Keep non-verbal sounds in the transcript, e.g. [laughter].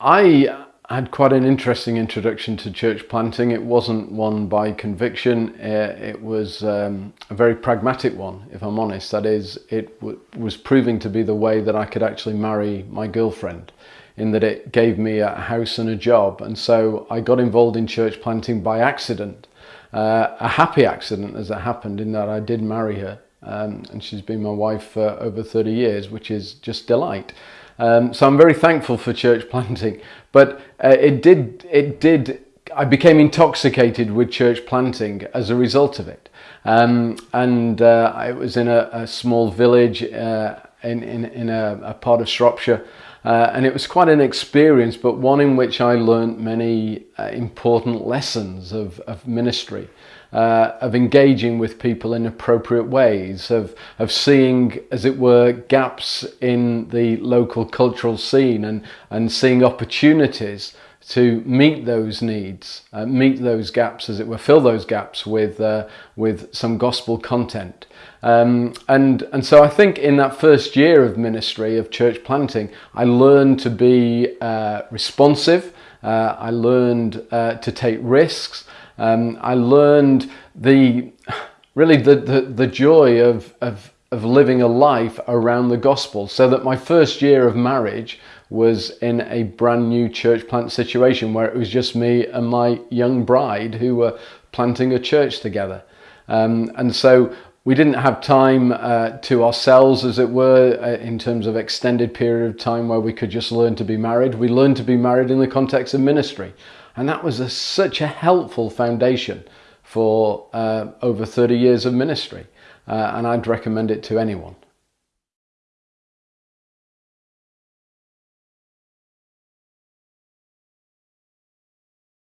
I had quite an interesting introduction to church planting. It wasn't one by conviction. Uh, it was um, a very pragmatic one, if I'm honest. That is, it was proving to be the way that I could actually marry my girlfriend in that it gave me a house and a job. And so I got involved in church planting by accident. Uh, a happy accident as it happened in that I did marry her um, and she's been my wife for over 30 years, which is just delight. Um, so I'm very thankful for church [laughs] planting, but uh, it did, it did, I became intoxicated with church planting as a result of it. Um, and uh, I was in a, a small village uh, in, in, in a, a, part of Shropshire, uh, and it was quite an experience, but one in which I learnt many uh, important lessons of, of ministry uh, of engaging with people in appropriate ways, of, of seeing, as it were, gaps in the local cultural scene and, and seeing opportunities to meet those needs, uh, meet those gaps, as it were, fill those gaps with, uh, with some gospel content. Um, and, and so I think in that first year of ministry, of church planting, I learned to be uh, responsive, uh, I learned uh, to take risks, um, I learned the really the, the, the joy of, of, of living a life around the gospel. So that my first year of marriage was in a brand new church plant situation where it was just me and my young bride who were planting a church together. Um, and so we didn't have time uh, to ourselves, as it were, uh, in terms of extended period of time where we could just learn to be married. We learned to be married in the context of ministry. And that was a, such a helpful foundation for uh, over 30 years of ministry. Uh, and I'd recommend it to anyone.